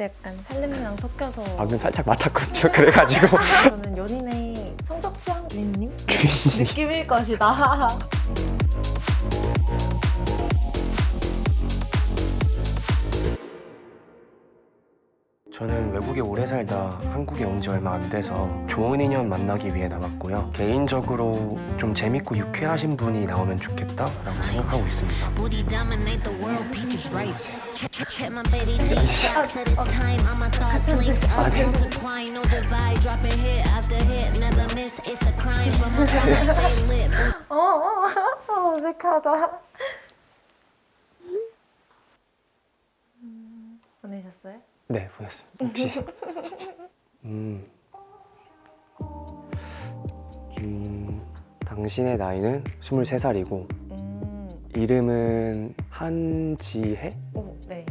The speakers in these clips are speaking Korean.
약간 살림이랑 섞여서 방금 살짝 맡았거든요. 그래가지고 저는 연인의 성적 취향 주인님 주인님 느낌일 것이다. 저는 외국에 오래 살다 한국에 온 지 얼마 안 돼서 좋은 인연 만나기 위해 나왔고요. 개인적으로 좀 재밌고 유쾌하신 분이 나오면 좋겠다라고 생각하고 있습니다. 어, 어, 어, 어색하다. 음, 보내셨어요? 네, 보냈습니다. 혹시 음, 음, 당신의 나이는 23살이고 음, 이름은 한지혜이고 오, 네.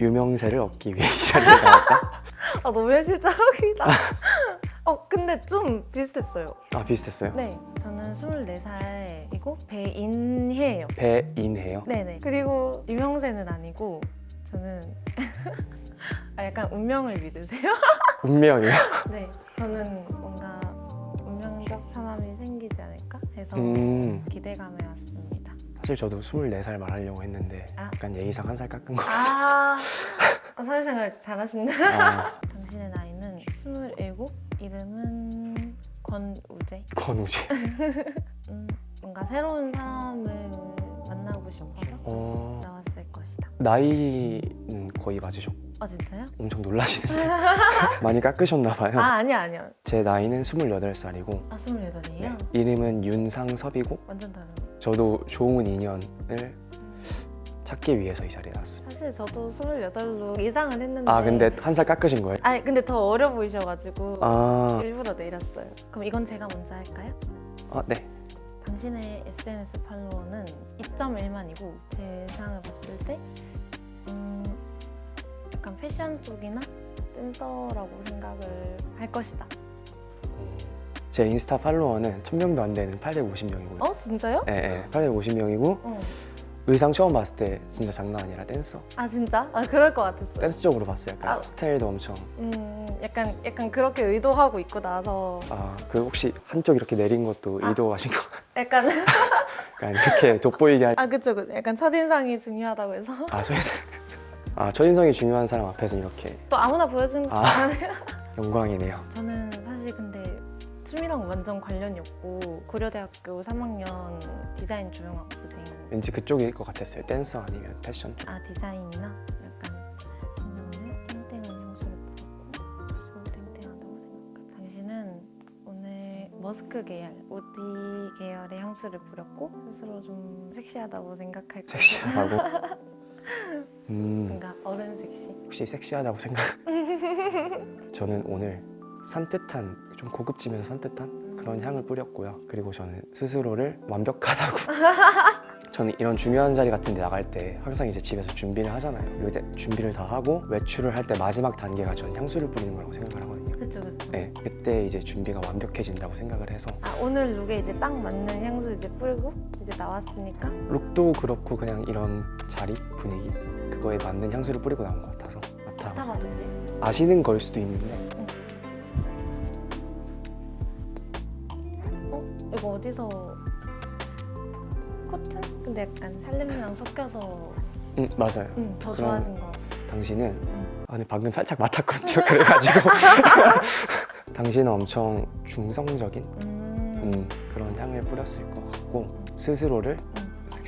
유명세를 얻기 위해 이 자리에 나왔다. 아, 너무 현실적이다. 어, 근데 좀 비슷했어요. 아 비슷했어요? 네, 저는 24살이고 배인혜예요. 배인혜요? 네네. 그리고 유명세는 아니고 저는 아, 약간 운명을 믿으세요? 운명이요? 네, 저는 뭔가 운명적 사람이 생기지 않을까 해서 음, 기대감에 왔습니다. 사실 저도 24살 말하려고 했는데 아. 약간 예의상 한 살 깎은 거 아, 사회생활 잘하시네. 아, 당신의 나이는 27, 이름은 권우재. 권우재 음, 뭔가 새로운 사람을 만나고 싶어서 어, 나왔을 것이다. 나이는 거의 맞으셨고 아 진짜요? 엄청 놀라시는데 많이 깎으셨나 봐요 아 아니야 아니야. 제 나이는 28살이고 아 28이에요? 네, 이름은 윤상섭이고 완전 다른. 저도 좋은 인연을 찾기 위해서 이 자리에 나왔습니다 사실 저도 28로 예상은 했는데 아 근데 한 살 깎으신 거예요? 아니 근데 더 어려 보이셔가지고 아, 일부러 내렸어요 그럼 이건 제가 먼저 할까요? 아 네. 당신의 SNS 팔로워는 2.1만이고 제 상을 봤을 때 음, 약간 패션 쪽이나 댄서라고 생각을 할 것이다 제 인스타 팔로워는 1000명도 안 되는 850명이고요 어? 진짜요? 네, 네 850명이고 어. 의상 처음 봤을 때 진짜 장난 아니라 댄서 아 진짜? 아 그럴 것 같았어요 댄스 쪽으로 봤어요 약간 아. 스타일도 엄청 음, 약간 약간 그렇게 의도하고 입고 나서 아 그 혹시 한쪽 이렇게 내린 것도 아. 의도하신 거 약간 약간 이렇게 돋보이게 할... 아 그쵸 그 약간 첫인상이 중요하다고 해서 아 첫인상 아 첫인상이 중요한 사람 앞에서 이렇게. 또 아무나 보여주는 거 아. 아니에요? 영광이네요. 저는 사실 근데 춤이랑 완전 관련이 없고 고려대학교 3학년 디자인 조형학부생 왠지 그쪽일 것 같았어요. 댄서 아니면 패션 쪽. 아 디자인이나 약간 저는 오늘 땡땡한 향수를 뿌렸고 스스로 땡땡하다고 생각합니다. 당신은 오늘 머스크 계열, 오디 계열의 향수를 뿌렸고 스스로 좀 섹시하다고 생각할 거예요. 섹시하다고 음. 뭔가 어른 섹시. 혹시 섹시하다고 생각? 저는 오늘 산뜻한 좀 고급지면서 산뜻한 그런 향을 뿌렸고요. 그리고 저는 스스로를 완벽하다고. 저는 이런 중요한 자리 같은 데 나갈 때 항상 이제 집에서 준비를 하잖아요. 이때 준비를 다 하고 외출을 할 때 마지막 단계가 저는 향수를 뿌리는 거라고 생각을 하거든요. 그쵸 그쵸. 네, 그때 이제 준비가 완벽해진다고 생각을 해서. 아 오늘 룩에 이제 딱 맞는 향수 이제 뿌리고 이제 나왔으니까? 룩도 그렇고 그냥 이런 자리 분위기 그거에 맞는 향수를 뿌리고 나온 것 같아서 맡아 돼요? 아시는 걸 수도 있는데 어? 이거 어디서 코튼? 근데 약간 살림이랑 섞여서 음 맞아요 음, 더 좋아진 것 같아요 당신은 음. 아 근데 방금 살짝 맡았거든요 그래가지고 당신은 엄청 중성적인 음. 음, 그런 향을 뿌렸을 것 같고 스스로를 음.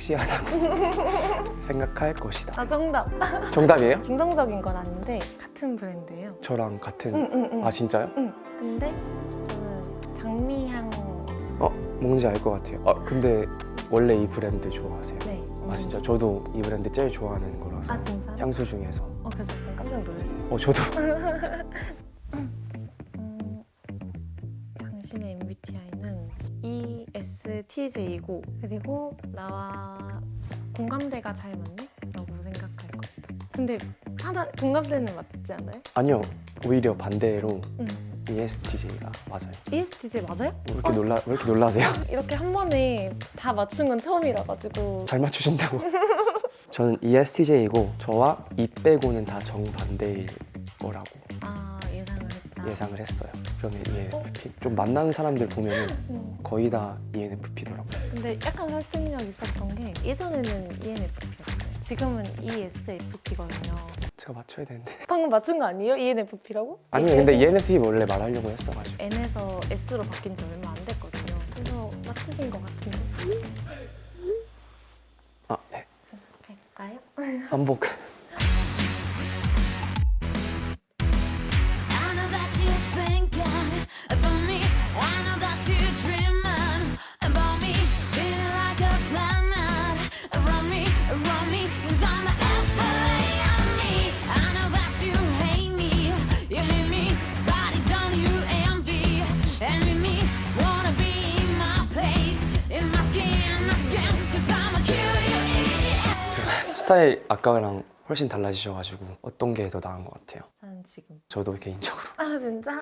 섹시하다고 생각할 것이다 아 정답 정답이에요? 중성적인 건 아닌데 같은 브랜드예요 저랑 같은 응 응 응 아 진짜요? 응. 근데 저는 장미향 어 뭔지 알 것 같아요 아 근데 원래 이 브랜드 좋아하세요? 네아 음. 진짜 저도 이 브랜드 제일 좋아하는 거라서 아 진짜? 향수 중에서 어 그래서 깜짝 놀랐어요 어 저도 ESTJ이고 그리고 나와 공감대가 잘 맞네? 라고 생각할 것이다 근데 하나 공감대는 맞지 않아요? 아니요 오히려 반대로 응. ESTJ가 맞아요 ESTJ 맞아요? 왜 이렇게 어, 놀라 왜 이렇게 놀라세요? 이렇게 한 번에 다 맞춘 건 처음이라 가지고 잘 맞추신다고 저는 ESTJ이고 저와 이 빼고는 다 정반대일 거라고 아 예상을 했어요. 그러면 ENFP 좀 만나는 사람들 보면은 음. 거의 다 ENFP더라고요. 근데 약간 설득력 있었던 게 예전에는 ENFP였어요. 지금은 ESFP거든요. 제가 맞춰야 되는데 방금 맞춘 거 아니에요? ENFP라고? 아니요 근데 ENFP 원래 말하려고 했어가지고 N에서 S로 바뀐 지 얼마 안 됐거든요. 그래서 맞추신 것 같은데. 아 네. 갈까요? 한복 스타일 아까랑 훨씬 달라지셔가지고 어떤 게 더 나은 것 같아요. 저는 지금. 저도 개인적으로 아 진짜?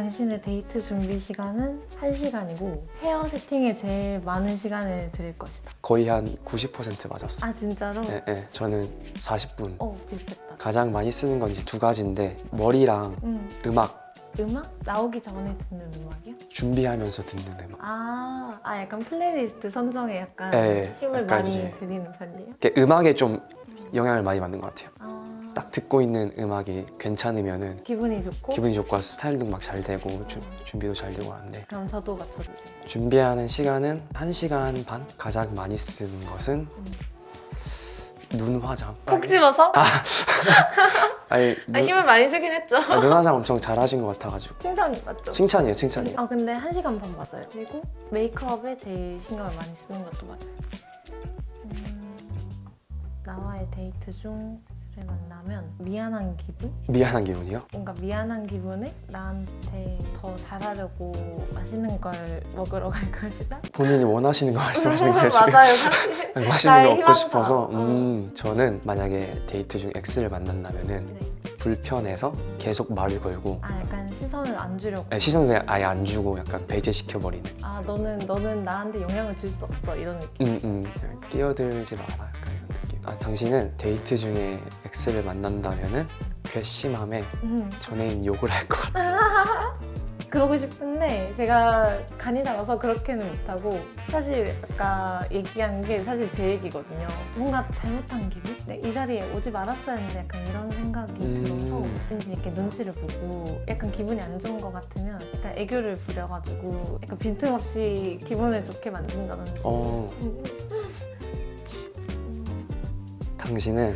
당신의 데이트 준비 시간은 1시간이고 헤어 세팅에 제일 많은 시간을 드릴 것이다. 거의 한 90% 맞았어요. 아 진짜로? 네, 네, 저는 40분. 어 비슷했다. 가장 많이 쓰는 건 이제 두 가지인데 머리랑 음, 음악 음악? 나오기 전에 듣는 음악이요? 준비하면서 듣는 음악. 아, 아 약간 플레이리스트 선정에 약간 네, 힘을 약간 많이 들이는 편이에요? 음악에 좀 영향을 많이 받는 것 같아요. 아, 딱 듣고 있는 음악이 괜찮으면은 기분이 좋고? 기분이 좋고 스타일도 막 잘 되고 주- 준비도 잘 되고 하는데 그럼 저도 맞춰주세요. 준비하는 시간은 1시간 반? 가장 많이 쓰는 것은 눈 화장. 콕 집어서? 아니, 아, 눈, 힘을 많이 주긴 했죠. 아, 눈 화장 엄청 잘하신 것 같아가지고 칭찬 맞죠? 칭찬이에요 칭찬이에요 아 근데 한 시간 반 맞아요. 그리고 메이크업에 제일 신경을 많이 쓰는 것도 맞아요. 음, 나와의 데이트 중 만나면 미안한 기분? 미안한 기분이요? 뭔가 미안한 기분에 나한테 더 잘하려고 맛있는 걸 먹으러 갈 것이다? 본인이 원하시는 거 말씀하시는 거예요 지금? 맞아요 사실. 맛있는 거 먹고. 싶어서 어. 음, 저는 만약에 데이트 중 X를 만난다면 은 네. 불편해서 계속 말을 걸고 아 약간 시선을 안 주려고. 네, 시선을 그냥 아예 안 주고 약간 배제시켜버리는 아 너는 너는 나한테 영향을 줄 수 없어 이런 느낌. 음, 음. 끼어들지 마라 아, 당신은 데이트 중에 X를 만난다면 은 괘씸함에 음. 전애인 욕을 할 것 같아요 그러고 싶은데 제가 간이 작아서 그렇게는 못하고 사실 아까 얘기한 게 사실 제 얘기거든요. 뭔가 잘못한 기분? 네, 이 자리에 오지 말았어야 했는데 약간 이런 생각이 음. 들어서 왠지 이렇게 눈치를 보고 약간 기분이 안 좋은 것 같으면 약간 애교를 부려가지고 약간 빈틈없이 기분을 좋게 만든다든지 어, 음. 당신은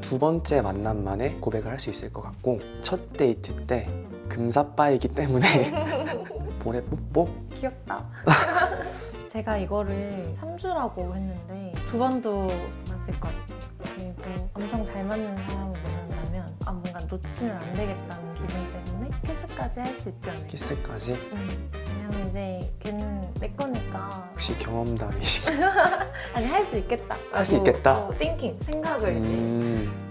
두 번째 만남 만에 고백을 할 수 있을 것 같고 첫 데이트 때 금사빠이기 때문에 볼에 뽀뽀? 귀엽다. 제가 이거를 3주라고 했는데 두 번도 맞을 것 같아요. 그리고 엄청 잘 맞는 사람을 만난다면 아 뭔가 놓치면 안 되겠다는 기분 때문에 키스까지 할 수 있지 않을까. 키스까지? 음, 왜냐면 이제 걔는 내 거니까 혹시 경험담이신가요? 아니 할 수 있겠다. 할 수 있겠다? 어, 띵킹 생각을 음...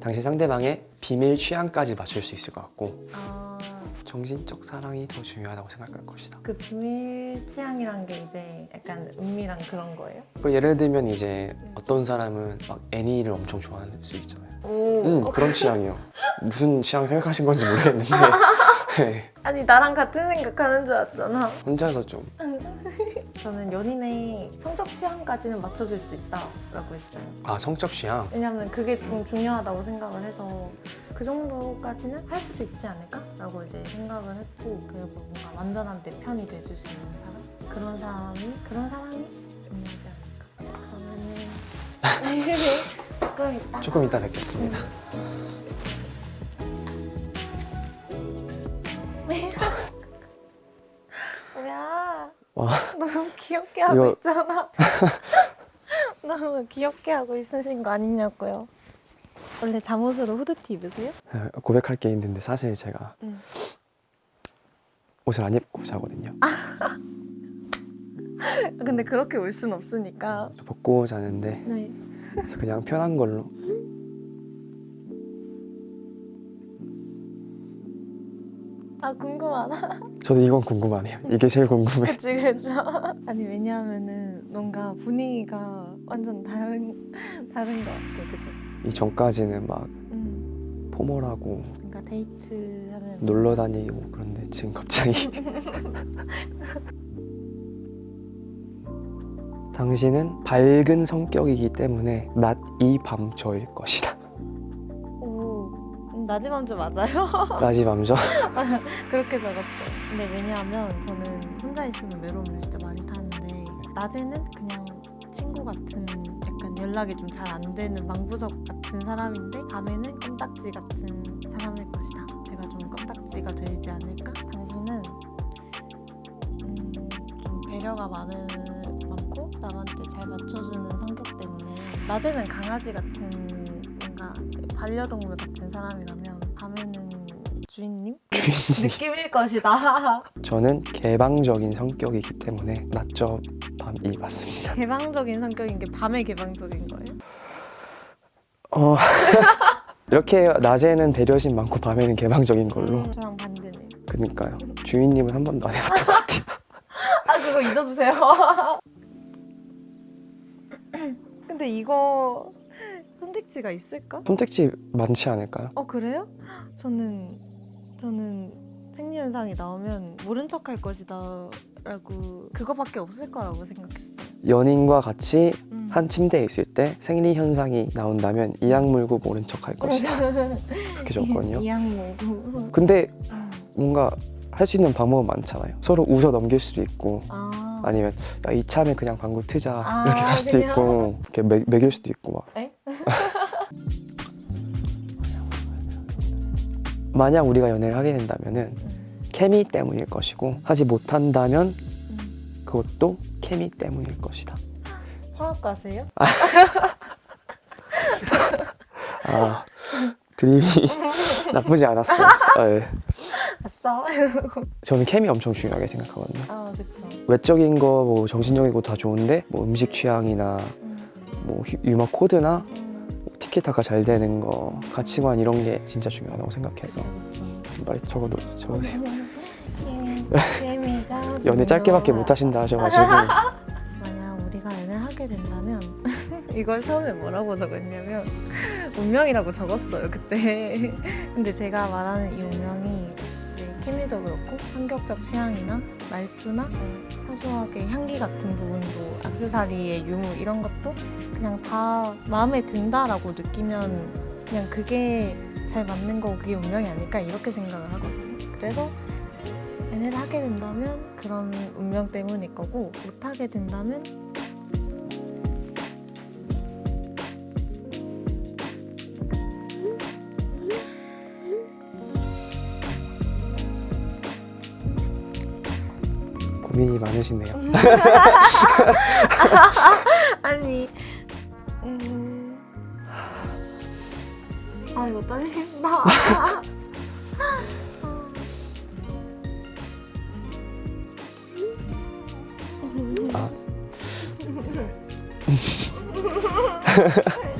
당신 상대방의 비밀 취향까지 맞출 수 있을 것 같고 아, 정신적 사랑이 더 중요하다고 생각할 것이다. 그 비밀 취향이란 게 이제 약간 은밀한 그런 거예요. 그 예를 들면 이제 어떤 사람은 막 애니를 엄청 좋아하는 수 있잖아요. 오. 음 그런 취향이요. 무슨 취향 생각하신 건지 모르겠는데. 네, 아니 나랑 같은 생각하는 줄 알았잖아. 혼자서 좀 저는 연인의 성적 취향까지는 맞춰줄 수 있다라고 했어요. 아 성적 취향? 왜냐면 그게 좀 중요하다고 생각을 해서 그 정도까지는 할 수도 있지 않을까라고 이제 생각을 했고 그리고 뭔가 완전한 내 편이 돼줄 수 있는 사람? 그런 사람이 그런 사람이 중요하지 않을까. 그러면은 조금 이따 조금 이따 뵙겠습니다 귀엽게 하고 이거- 있잖아. 너무 귀엽게 하고 있으신 거 아니냐고요. 원래 잠옷으로 후드티 입으세요? 고백할 게 있는데 사실 제가 응. 옷을 안 입고 자거든요 근데 그렇게 올 순 없으니까. 저 벗고 자는데 네. 그냥 편한 걸로 아 궁금하다. 저도 이건 궁금하네요. 이게 제일 궁금해. 그치 그쵸. 아니 왜냐하면은 뭔가 분위기가 완전 다른 다른 것 같아. 그죠? 이 전까지는 막 음. 포멀하고 그러니까 데이트 하면 놀러 다니고 그런데 지금 갑자기 당신은 밝은 성격이기 때문에 낮 이 밤 저일 것이다. 낮이맘주 맞아요? 낮이 밤저 그렇게 적었어요. 근데 왜냐하면 저는 혼자 있으면 외로움을 진짜 많이 타는데 낮에는 그냥 친구 같은 약간 연락이 좀 잘 안 되는 망부석 같은 사람인데 밤에는 껌딱지 같은 사람일 것이다. 제가 좀 껌딱지가 되지 않을까? 당신은 음, 좀 배려가 많은 많고 남한테 잘 맞춰주는 성격 때문에 낮에는 강아지 같은 반려동물 같은 사람이라면 밤에는 주인님? 주인님. 느낌일 것이다. 저는 개방적인 성격이기 때문에 낮저 밤이 맞습니다. 개방적인 성격인 게 밤에 개방적인 거예요? 어 이렇게 낮에는 배려심 많고 밤에는 개방적인 걸로 음, 저랑 반대네. 그니까요. 주인님은 한 번도 안 해봤던 것 같아요. 아 그거 잊어주세요. 근데 이거 선택지가 있을까? 선택지 많지 않을까요? 어 그래요? 저는 저는 생리현상이 나오면 모른 척 할 것이다 라고 그거밖에 없을 거라고 생각했어요. 연인과 같이 음. 한 침대에 있을 때 생리 현상이 나온다면 이악 물고 모른 척 할 것이다. 이렇게 적었거든요. 이양모고. 근데 뭔가 할 수 있는 방법은 많잖아요. 서로 웃어 넘길 수도 있고 아. 아니면 야, 이참에 그냥 방구 트자 아, 이렇게 갈 수도 그냥? 있고 이렇게 매, 매길 수도 있고 막. 에? 만약 우리가 연애를 하게 된다면은 음. 케미 때문일 것이고 하지 못한다면 음. 그것도 케미 때문일 것이다. 화학과세요? 아 드립이 나쁘지 않았어요. 네. 아싸. 저는 케미 엄청 중요하게 생각하거든요. 아 그쵸. 외적인 거, 뭐 정신적인 거 다 좋은데 뭐 음식 취향이나 음. 뭐 휴- 유머 코드나 음. 티키타카 잘 되는 거, 가치관 이런 게 진짜 중요하다고 생각해서. 빨리 적어도 적으세요. 연애 짧게밖에 못 하신다 하셔가지고 만약 우리가 연애를 하게 된다면 이걸 처음에 뭐라고 적었냐면 운명이라고 적었어요 그때 근데 제가 말하는 이 운명이 케미도 그렇고 성격적 취향이나 말투나 뭐 사소하게 향기 같은 부분도 악세사리의 유무 이런 것도 그냥 다 마음에 든다라고 느끼면 그냥 그게 잘 맞는 거고 그게 운명이 아닐까 이렇게 생각을 하거든요. 그래서 연애를 하게 된다면 그런 운명 때문일 거고 못 하게 된다면 고민이 많으시네요. 아니 음... 아 이거 떨린다 아.